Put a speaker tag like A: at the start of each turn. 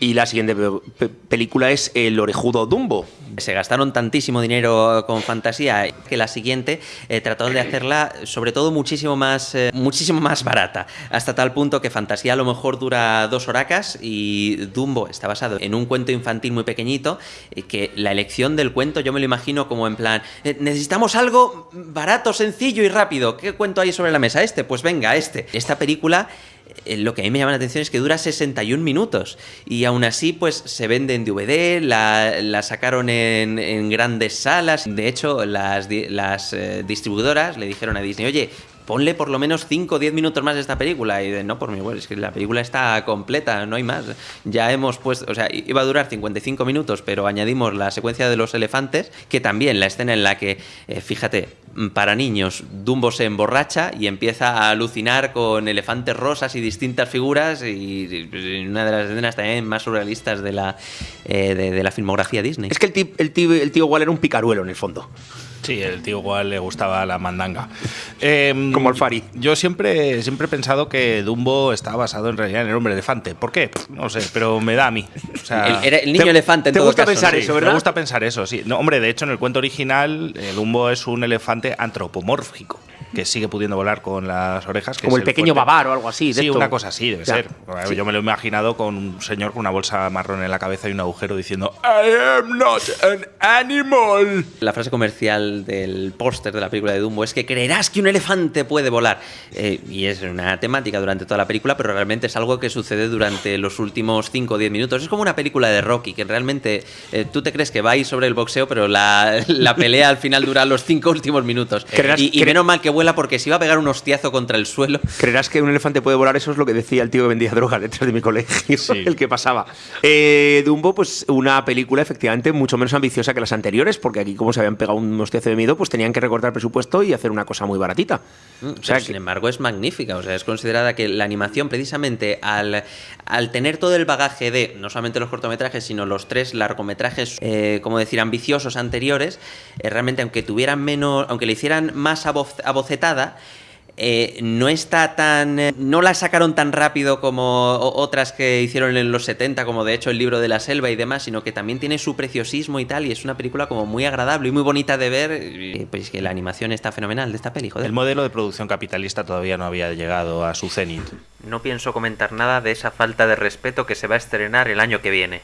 A: Y la siguiente película es El orejudo Dumbo.
B: Se gastaron tantísimo dinero con fantasía que la siguiente eh, trataron de hacerla sobre todo muchísimo más, eh, muchísimo más barata, hasta tal punto que fantasía a lo mejor dura dos horacas y Dumbo está basado en un cuento infantil muy pequeñito, eh, que la elección del cuento yo me lo imagino como en plan, necesitamos algo barato, sencillo y rápido. ¿Qué cuento hay sobre la mesa? Este, pues venga, este. Esta película eh, lo que a mí me llama la atención es que dura 61 minutos. Y aún así pues se vende en DVD, la, sacaron en, grandes salas, de hecho las, las eh, distribuidoras le dijeron a Disney, oye, ponle por lo menos 5 o 10 minutos más de esta película. Y no, por mi web, es que la película está completa, no hay más. Ya hemos puesto, o sea, iba a durar 55 minutos, pero añadimos la secuencia de los elefantes, que también la escena en la que, eh, fíjate, para niños, Dumbo se emborracha y empieza a alucinar con elefantes rosas y distintas figuras y, una de las escenas también más surrealistas de la, eh, de, la filmografía Disney.
A: Es que el tío, el, tío, el tío igual era un picaruelo en el fondo.
C: Sí, el tío igual le gustaba la mandanga. Em,
A: Como el Fari.
C: Yo siempre, siempre he pensado que Dumbo está basado en realidad en el hombre elefante. ¿Por qué? No sé, pero me da a mí.
B: el, niño elefante en
A: ¿te
B: gusta
A: pensar eso, ¿verdad?
C: Me gusta pensar eso, sí. No, hombre, de hecho, en el cuento original, el Dumbo es un elefante antropomórfico que sigue pudiendo volar con las orejas.
A: Como el, pequeño babar o algo así.
C: sí, una cosa así, debe ser. Yo me lo he imaginado con un señor con una bolsa marrón en la cabeza y un agujero diciendo I am not an animal.
B: La frase comercial del póster de la película de Dumbo es que creerás que un elefante puede volar. Eh, y es una temática durante toda la película, pero realmente es algo que sucede durante los últimos 5 o 10 minutos. Es como una película de Rocky, que realmente eh, tú te crees que va ahí sobre el boxeo, pero la, pelea al final dura los 5 últimos minutos. Y, y menos mal que vuela porque si iba a pegar un hostiazo contra el suelo.
A: ¿Creerás que un elefante puede volar? Eso es lo que decía el tío que vendía droga detrás de mi colegio, el que pasaba. Eh, Dumbo, pues una película efectivamente mucho menos ambiciosa que las anteriores, porque aquí como se habían pegado un hostiazo de miedo, pues tenían que recortar presupuesto y hacer una cosa muy baratita.
B: Mm, o sea, sin embargo, es magnífica. O sea, es considerada que la animación, precisamente al, al tener todo el bagaje de no solamente los cortometrajes, sino los tres largometrajes, eh, como decir, ambiciosos anteriores, eh, realmente aunque tuvieran menos, aunque le hicieran más abocetada, eh, no está tan. Eh, no la sacaron tan rápido como otras que hicieron en los 70, como de hecho el libro de la selva y demás, sino que también tiene su preciosismo y tal, y es una película como muy agradable y muy bonita de ver. pues que la animación está fenomenal de esta peli,
C: El modelo de producción capitalista todavía no había llegado a su cenit.
B: No pienso comentar nada de esa falta de respeto que se va a estrenar el año que viene.